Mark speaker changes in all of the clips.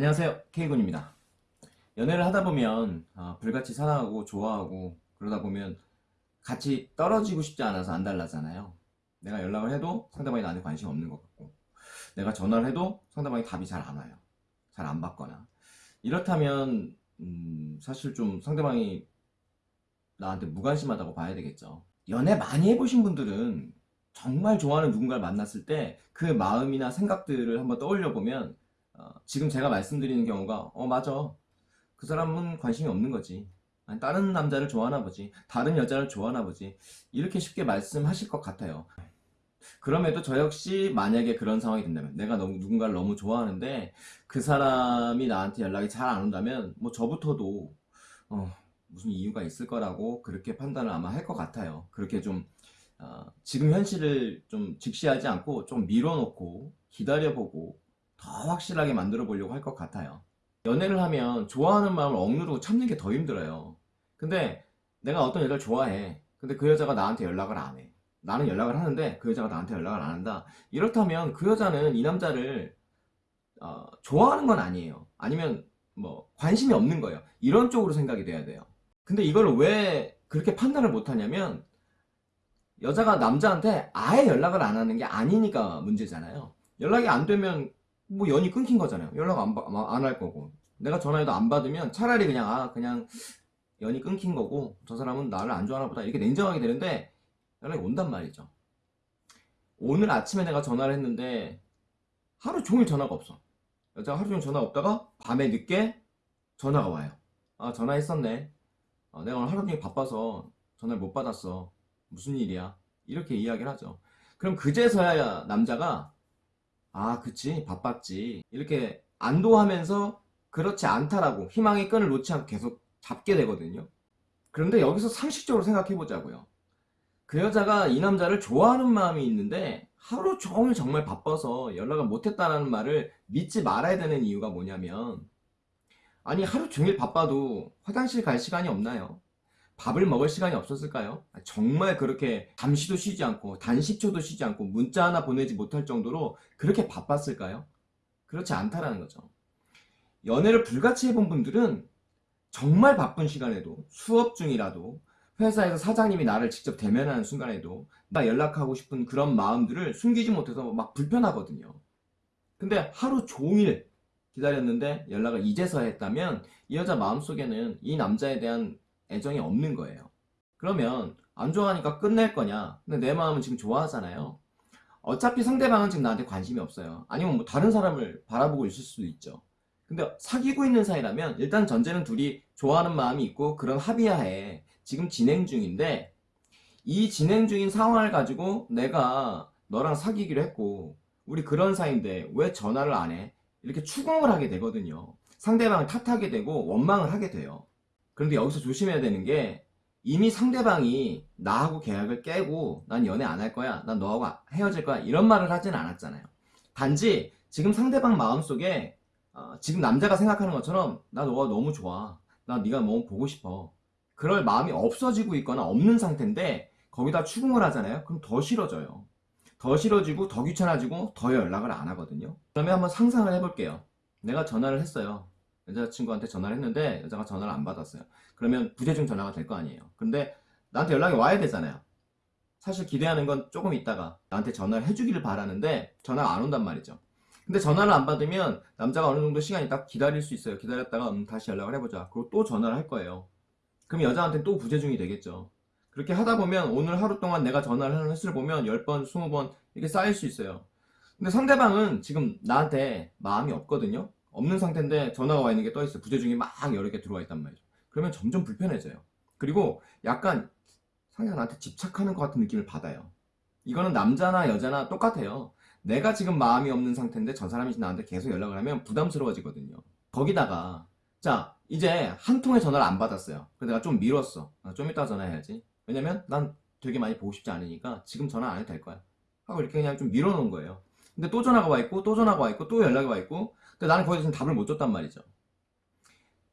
Speaker 1: 안녕하세요. K군입니다. 연애를 하다 보면 아, 불같이 사랑하고 좋아하고 그러다 보면 같이 떨어지고 싶지 않아서 안 달라잖아요. 내가 연락을 해도 상대방이 나한테 관심 없는 것 같고 내가 전화를 해도 상대방이 답이 잘 안 와요. 잘 안 받거나. 이렇다면 음, 사실 좀 상대방이 나한테 무관심하다고 봐야 되겠죠. 연애 많이 해보신 분들은 정말 좋아하는 누군가를 만났을 때 그 마음이나 생각들을 한번 떠올려 보면 어, 지금 제가 말씀드리는 경우가 어 맞아. 그 사람은 관심이 없는 거지. 다른 남자를 좋아하나 보지. 다른 여자를 좋아하나 보지. 이렇게 쉽게 말씀하실 것 같아요. 그럼에도 저 역시 만약에 그런 상황이 된다면 내가 너무 누군가를 너무 좋아하는데 그 사람이 나한테 연락이 잘 안 온다면 뭐 저부터도 어, 무슨 이유가 있을 거라고 그렇게 판단을 아마 할 것 같아요. 그렇게 좀 어, 지금 현실을 좀 직시하지 않고 좀 밀어놓고 기다려보고 더 확실하게 만들어 보려고 할 것 같아요. 연애를 하면 좋아하는 마음을 억누르고 참는 게 더 힘들어요. 근데 내가 어떤 여자를 좋아해. 근데 그 여자가 나한테 연락을 안해. 나는 연락을 하는데 그 여자가 나한테 연락을 안 한다. 이렇다면 그 여자는 이 남자를 어, 좋아하는 건 아니에요. 아니면 뭐 관심이 없는 거예요. 이런 쪽으로 생각이 돼야 돼요. 근데 이걸 왜 그렇게 판단을 못 하냐면 여자가 남자한테 아예 연락을 안 하는 게 아니니까 문제잖아요. 연락이 안 되면 뭐 연이 끊긴 거잖아요. 연락 안할 거고. 내가 전화해도 안 받으면 차라리 그냥 아 그냥 연이 끊긴 거고 저 사람은 나를 안 좋아하나 보다. 이렇게 냉정하게 되는데 연락이 온단 말이죠. 오늘 아침에 내가 전화를 했는데 하루 종일 전화가 없어. 여자가 하루 종일 전화가 없다가 밤에 늦게 전화가 와요. 아 전화했었네. 아, 내가 오늘 하루 종일 바빠서 전화를 못 받았어. 무슨 일이야? 이렇게 이야기를 하죠. 그럼 그제서야 남자가 아 그치? 바빴지. 이렇게 안도하면서 그렇지 않다라고 희망의 끈을 놓지 않고 계속 잡게 되거든요. 그런데 여기서 상식적으로 생각해 보자고요. 그 여자가 이 남자를 좋아하는 마음이 있는데 하루 종일 정말 바빠서 연락을 못했다는 말을 믿지 말아야 되는 이유가 뭐냐면 아니 하루 종일 바빠도 화장실 갈 시간이 없나요? 밥을 먹을 시간이 없었을까요? 정말 그렇게 잠시도 쉬지 않고 단식초도 쉬지 않고 문자 하나 보내지 못할 정도로 그렇게 바빴을까요? 그렇지 않다라는 거죠. 연애를 불같이 해본 분들은 정말 바쁜 시간에도 수업 중이라도 회사에서 사장님이 나를 직접 대면하는 순간에도 나 연락하고 싶은 그런 마음들을 숨기지 못해서 막 불편하거든요. 근데 하루 종일 기다렸는데 연락을 이제서 했다면 이 여자 마음속에는 이 남자에 대한 애정이 없는 거예요. 그러면 안 좋아하니까 끝낼 거냐? 근데 내 마음은 지금 좋아하잖아요. 어차피 상대방은 지금 나한테 관심이 없어요. 아니면 뭐 다른 사람을 바라보고 있을 수도 있죠. 근데 사귀고 있는 사이라면 일단 전제는 둘이 좋아하는 마음이 있고 그런 합의하에 지금 진행 중인데 이 진행 중인 상황을 가지고 내가 너랑 사귀기로 했고 우리 그런 사이인데 왜 전화를 안 해? 이렇게 추궁을 하게 되거든요. 상대방을 탓하게 되고 원망을 하게 돼요 그런데 여기서 조심해야 되는 게 이미 상대방이 나하고 계약을 깨고 난 연애 안 할 거야 난 너하고 헤어질 거야 이런 말을 하진 않았잖아요. 단지 지금 상대방 마음속에 어, 지금 남자가 생각하는 것처럼 나 너가 너무 좋아 나 네가 너무 보고 싶어 그럴 마음이 없어지고 있거나 없는 상태인데 거기다 추궁을 하잖아요. 그럼 더 싫어져요. 더 싫어지고 더 귀찮아지고 더 연락을 안 하거든요. 그러면 한번 상상을 해볼게요. 내가 전화를 했어요 여자친구한테 전화를 했는데 여자가 전화를 안 받았어요. 그러면 부재중 전화가 될 거 아니에요. 근데 나한테 연락이 와야 되잖아요. 사실 기대하는 건 조금 있다가 나한테 전화를 해주기를 바라는데 전화가 안 온단 말이죠. 근데 전화를 안 받으면 남자가 어느 정도 시간이 딱 기다릴 수 있어요. 기다렸다가 음, 다시 연락을 해보자. 그리고 또 전화를 할 거예요. 그럼 여자한테 또 부재중이 되겠죠. 그렇게 하다 보면 오늘 하루 동안 내가 전화를 하는 횟수를 보면 10번, 20번 이렇게 쌓일 수 있어요. 근데 상대방은 지금 나한테 마음이 없거든요 없는 상태인데 전화가 와 있는 게 떠 있어요. 부재중이 막 여러 개 들어와 있단 말이죠. 그러면 점점 불편해져요. 그리고 약간 상대가 나한테 집착하는 것 같은 느낌을 받아요. 이거는 남자나 여자나 똑같아요. 내가 지금 마음이 없는 상태인데 저 사람이 나한테 계속 연락을 하면 부담스러워지거든요. 거기다가 자 이제 한 통의 전화를 안 받았어요. 그래서 내가 좀 미뤘어. 아, 좀 이따 전화해야지. 왜냐면 난 되게 많이 보고 싶지 않으니까 지금 전화 안 해도 될 거야. 하고 이렇게 그냥 좀 밀어놓은 거예요. 근데 또 전화가 와 있고 또 전화가 와 있고 또 연락이 와 있고 근데 나는 거기서 답을 못 줬단 말이죠.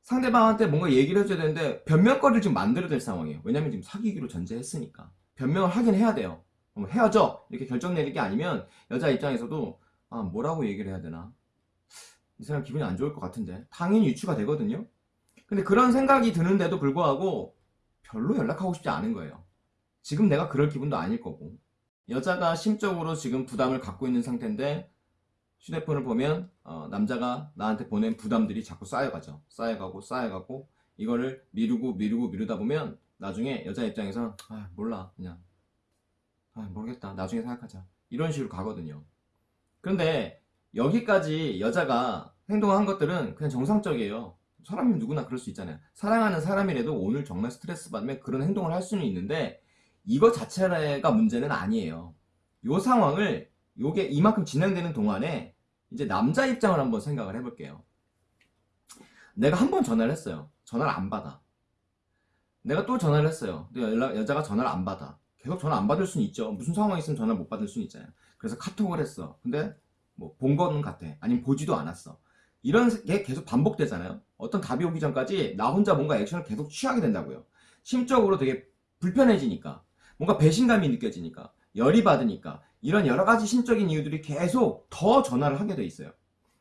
Speaker 1: 상대방한테 뭔가 얘기를 해줘야 되는데 변명거리를 지금 만들어야 될 상황이에요. 왜냐면 지금 사귀기로 전제했으니까. 변명을 하긴 해야 돼요. 헤어져 이렇게 결정 내릴 게 아니면 여자 입장에서도 아 뭐라고 얘기를 해야 되나? 이 사람 기분이 안 좋을 것 같은데. 당연히 유추가 되거든요. 근데 그런 생각이 드는데도 불구하고 별로 연락하고 싶지 않은 거예요. 지금 내가 그럴 기분도 아닐 거고. 여자가 심적으로 지금 부담을 갖고 있는 상태인데 휴대폰을 보면 어, 남자가 나한테 보낸 부담들이 자꾸 쌓여가죠. 쌓여가고 쌓여가고 이거를 미루고 미루고 미루다 보면 나중에 여자 입장에서 아 몰라. 그냥 아 모르겠다. 나중에 생각하자. 이런 식으로 가거든요. 그런데 여기까지 여자가 행동한 것들은 그냥 정상적이에요. 사람이 누구나 그럴 수 있잖아요. 사랑하는 사람이라도 오늘 정말 스트레스 받으면 그런 행동을 할 수는 있는데 이거 자체가 문제는 아니에요. 요 상황을 요게 이만큼 진행되는 동안에 이제 남자 입장을 한번 생각을 해볼게요. 내가 한 번 전화를 했어요. 전화를 안 받아. 내가 또 전화를 했어요. 근데 연락, 여자가 전화를 안 받아. 계속 전화 안 받을 수는 있죠. 무슨 상황이 있으면 전화를 못 받을 수는 있잖아요. 그래서 카톡을 했어. 근데 뭐 본 거는 같아. 아니면 보지도 않았어. 이런 게 계속 반복되잖아요. 어떤 답이 오기 전까지 나 혼자 뭔가 액션을 계속 취하게 된다고요. 심적으로 되게 불편해지니까. 뭔가 배신감이 느껴지니까. 열이 받으니까 이런 여러 가지 심적인 이유들이 계속 더 전화를 하게 돼 있어요.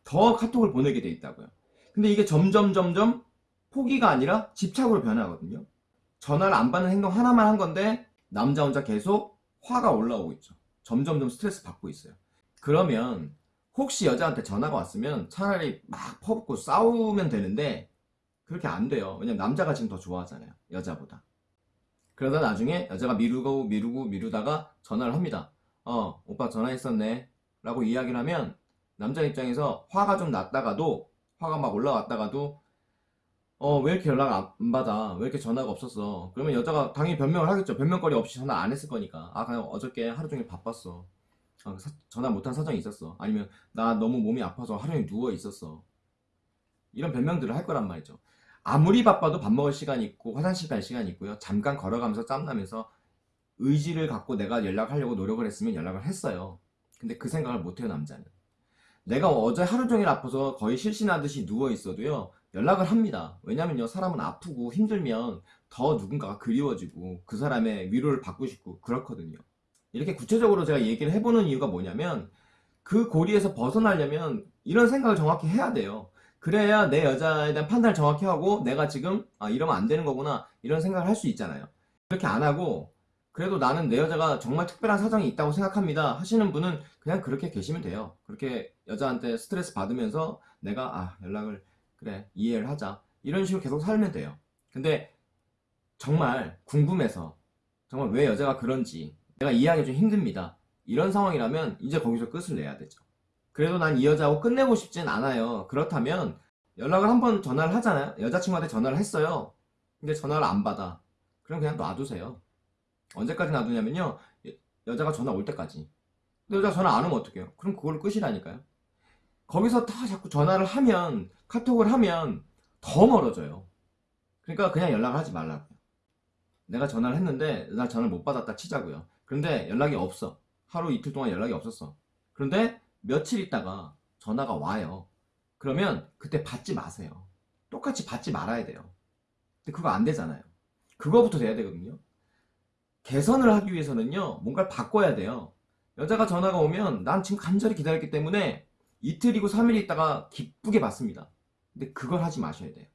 Speaker 1: 더 카톡을 보내게 돼 있다고요. 근데 이게 점점 점점 포기가 아니라 집착으로 변하거든요. 전화를 안 받는 행동 하나만 한 건데 남자 혼자 계속 화가 올라오고 있죠. 점점점 스트레스 받고 있어요. 그러면 혹시 여자한테 전화가 왔으면 차라리 막 퍼붓고 싸우면 되는데 그렇게 안 돼요. 왜냐면 남자가 지금 더 좋아하잖아요. 여자보다. 그러다 나중에 여자가 미루고 미루고 미루다가 전화를 합니다 어 오빠 전화했었네. 라고 이야기를 하면 남자 입장에서 화가 좀 났다가도 화가 막 올라왔다가도 어 왜 이렇게 연락 안 받아? 왜 이렇게 전화가 없었어? 그러면 여자가 당연히 변명을 하겠죠. 변명거리 없이 전화 안 했을 거니까. 아 그냥 어저께 하루 종일 바빴어. 아, 사- 전화 못한 사정이 있었어. 아니면 나 너무 몸이 아파서 하루 종일 누워 있었어. 이런 변명들을 할 거란 말이죠. 아무리 바빠도 밥 먹을 시간이 있고 화장실 갈 시간이 있고요. 잠깐 걸어가면서 짬나면서 의지를 갖고 내가 연락하려고 노력을 했으면 연락을 했어요. 근데 그 생각을 못해요 남자는. 내가 어제 하루 종일 아파서 거의 실신하듯이 누워 있어도요 연락을 합니다. 왜냐면요 사람은 아프고 힘들면 더 누군가가 그리워지고 그 사람의 위로를 받고 싶고 그렇거든요. 이렇게 구체적으로 제가 얘기를 해보는 이유가 뭐냐면 그 고리에서 벗어나려면 이런 생각을 정확히 해야 돼요. 그래야 내 여자에 대한 판단을 정확히 하고 내가 지금 아 이러면 안 되는 거구나 이런 생각을 할 수 있잖아요. 그렇게 안 하고 그래도 나는 내 여자가 정말 특별한 사정이 있다고 생각합니다. 하시는 분은 그냥 그렇게 계시면 돼요. 그렇게 여자한테 스트레스 받으면서 내가 아 연락을 그래 이해를 하자. 이런 식으로 계속 살면 돼요. 근데 정말 궁금해서 정말 왜 여자가 그런지 내가 이해하기 좀 힘듭니다. 이런 상황이라면 이제 거기서 끝을 내야 되죠. 그래도 난 이 여자하고 끝내고 싶진 않아요. 그렇다면 연락을 한번 전화를 하잖아요. 여자친구한테 전화를 했어요. 근데 전화를 안 받아. 그럼 그냥 놔두세요 언제까지 놔두냐면요. 여- 여자가 전화 올 때까지. 근데 여자가 전화 안 오면 어떡해요? 그럼 그걸로 끝이라니까요. 거기서 다 자꾸 전화를 하면 카톡을 하면 더 멀어져요. 그러니까 그냥 연락을 하지 말라고요. 내가 전화를 했는데 나 전화를 못 받았다 치자고요. 그런데 연락이 없어. 하루 이틀 동안 연락이 없었어. 그런데 며칠 있다가 전화가 와요. 그러면 그때 받지 마세요. 똑같이 받지 말아야 돼요. 근데 그거 안 되잖아요. 그거부터 돼야 되거든요 개선을 하기 위해서는요 뭔가를 바꿔야 돼요. 여자가 전화가 오면 난 지금 간절히 기다렸기 때문에 이틀이고 3일 있다가 기쁘게 받습니다. 근데 그걸 하지 마셔야 돼요.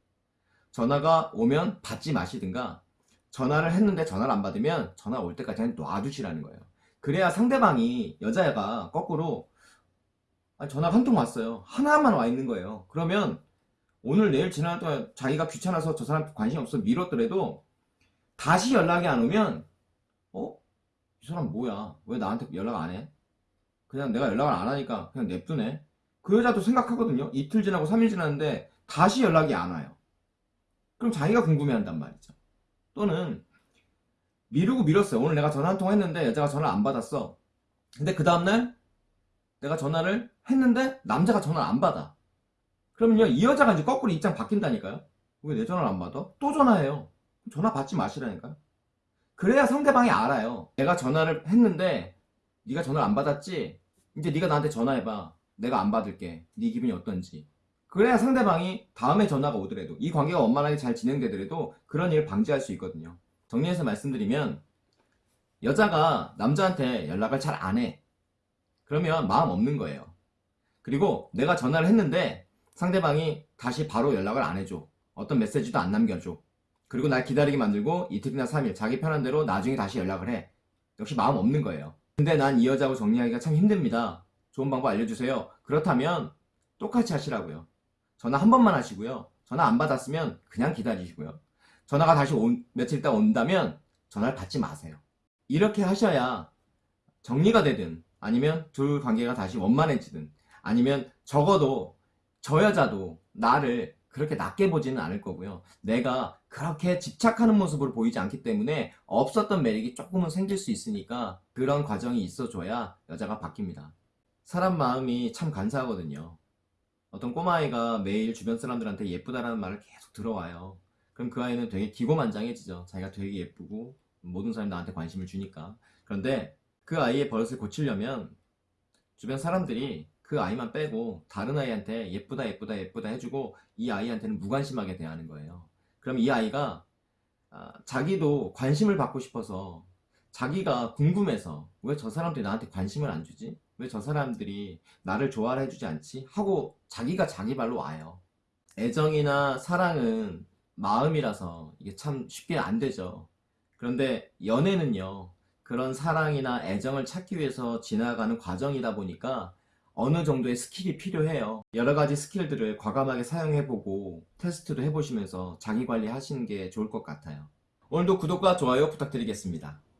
Speaker 1: 전화가 오면 받지 마시든가 전화를 했는데 전화를 안 받으면 전화 올 때까지 놔두시라는 거예요. 그래야 상대방이 여자가 거꾸로 아, 전화가 한통 왔어요. 하나만 와 있는 거예요. 그러면 오늘 내일 지나는 동안 자기가 귀찮아서 저 사람 관심 없어 미뤘더라도 다시 연락이 안 오면 어? 이 사람 뭐야? 왜 나한테 연락 안 해? 그냥 내가 연락을 안 하니까 그냥 냅두네. 그 여자도 생각하거든요. 이틀 지나고 3일 지났는데 다시 연락이 안 와요. 그럼 자기가 궁금해한단 말이죠. 또는 미루고 미뤘어요. 오늘 내가 전화 한 통 했는데 여자가 전화를 안 받았어. 근데 그 다음날 내가 전화를 했는데 남자가 전화를 안 받아. 그러면요 이 여자가 이제 거꾸로 입장 바뀐다니까요. 왜 내 전화를 안 받아? 또 전화해요. 전화 받지 마시라니까요 그래야 상대방이 알아요. 내가 전화를 했는데 네가 전화를 안 받았지? 이제 네가 나한테 전화해봐. 내가 안 받을게. 네 기분이 어떤지. 그래야 상대방이 다음에 전화가 오더라도 이 관계가 원만하게 잘 진행되더라도 그런 일을 방지할 수 있거든요. 정리해서 말씀드리면 여자가 남자한테 연락을 잘 안 해. 그러면 마음 없는 거예요. 그리고 내가 전화를 했는데 상대방이 다시 바로 연락을 안 해줘. 어떤 메시지도 안 남겨줘. 그리고 날 기다리게 만들고 이틀이나 3일 자기 편한 대로 나중에 다시 연락을 해. 역시 마음 없는 거예요. 근데 난 이 여자하고 정리하기가 참 힘듭니다. 좋은 방법 알려주세요. 그렇다면 똑같이 하시라고요. 전화 한 번만 하시고요. 전화 안 받았으면 그냥 기다리시고요. 전화가 다시 온- 며칠 있다 온다면 전화를 받지 마세요. 이렇게 하셔야 정리가 되든 아니면 둘 관계가 다시 원만해지든 아니면 적어도 저 여자도 나를 그렇게 낮게 보지는 않을 거고요. 내가 그렇게 집착하는 모습으로 보이지 않기 때문에 없었던 매력이 조금은 생길 수 있으니까 그런 과정이 있어줘야 여자가 바뀝니다. 사람 마음이 참 간사하거든요. 어떤 꼬마아이가 매일 주변 사람들한테 예쁘다라는 말을 계속 들어와요. 그럼 그 아이는 되게 기고만장해지죠. 자기가 되게 예쁘고 모든 사람이 나한테 관심을 주니까. 그런데 그 아이의 버릇을 고치려면 주변 사람들이 그 아이만 빼고 다른 아이한테 예쁘다 예쁘다 예쁘다 해주고 이 아이한테는 무관심하게 대하는 거예요. 그럼 이 아이가 아, 자기도 관심을 받고 싶어서 자기가 궁금해서 왜 저 사람들이 나한테 관심을 안 주지? 왜 저 사람들이 나를 좋아를 해주지 않지? 하고 자기가 자기 발로 와요. 애정이나 사랑은 마음이라서 이게 참 쉽게 안 되죠. 그런데 연애는요, 그런 사랑이나 애정을 찾기 위해서 지나가는 과정이다 보니까 어느 정도의 스킬이 필요해요. 여러 가지 스킬들을 과감하게 사용해보고 테스트도 해보시면서 자기 관리 하시는 게 좋을 것 같아요. 오늘도 구독과 좋아요 부탁드리겠습니다.